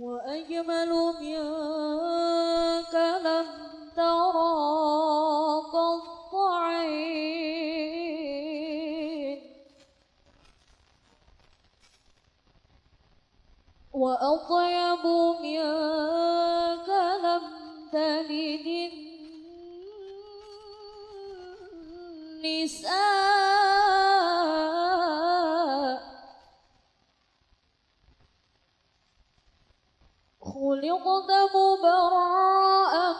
وأجمل منك لم ترى قط عين. وأطيب منك لم تلد النساء خلقت مبرأ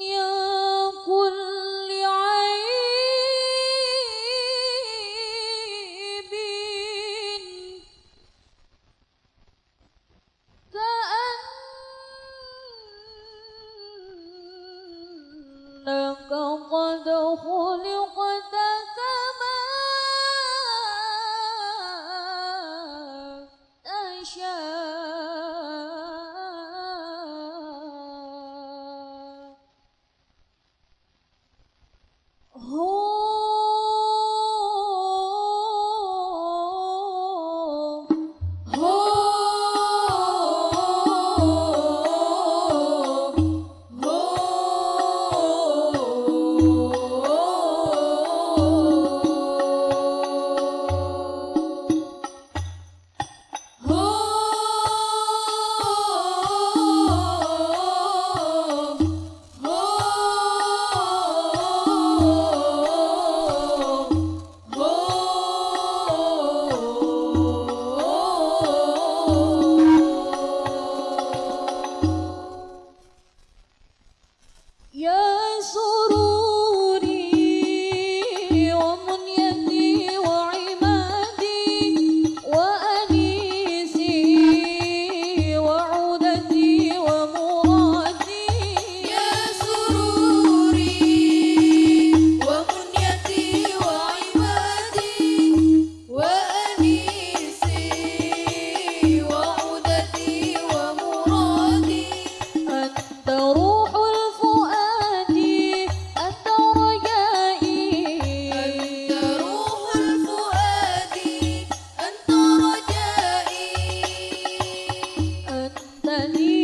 من 耶稣 ali.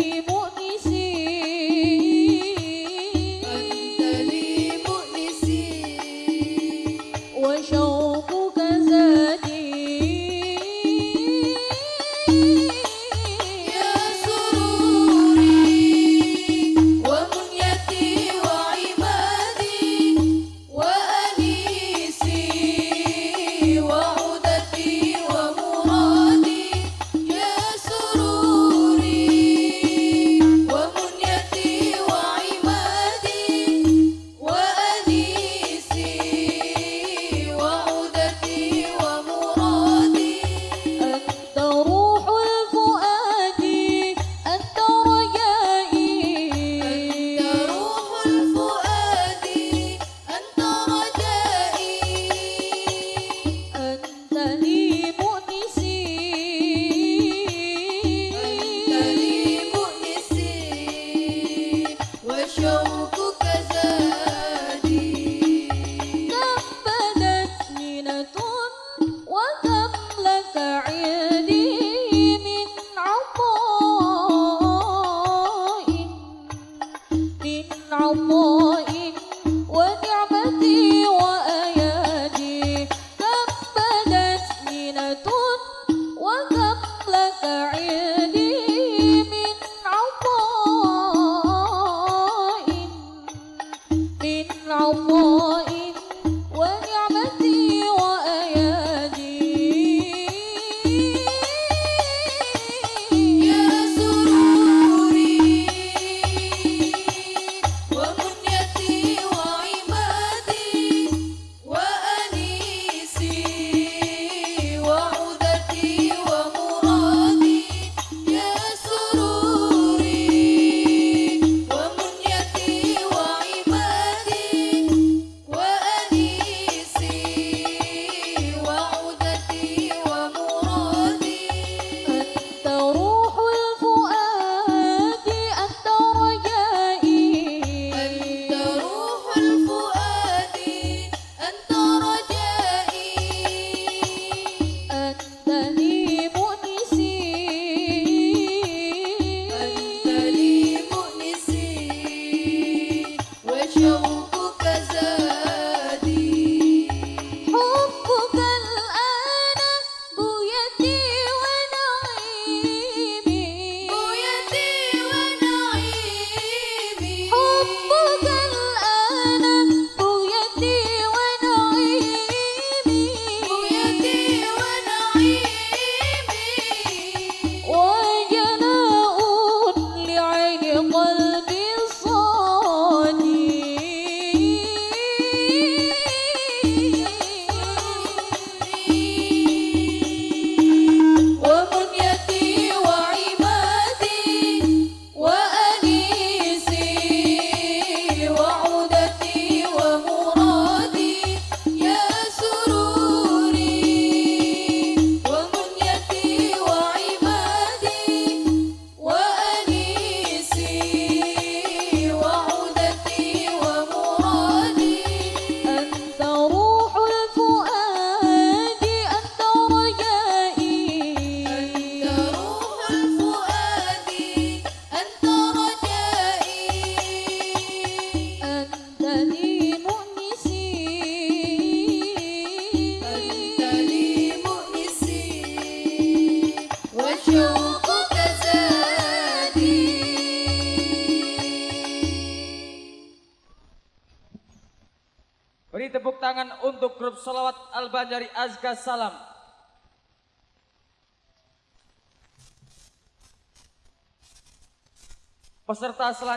我。Beri tepuk tangan untuk grup Salawat Al-Banjari Azka Salam. Peserta selanjutnya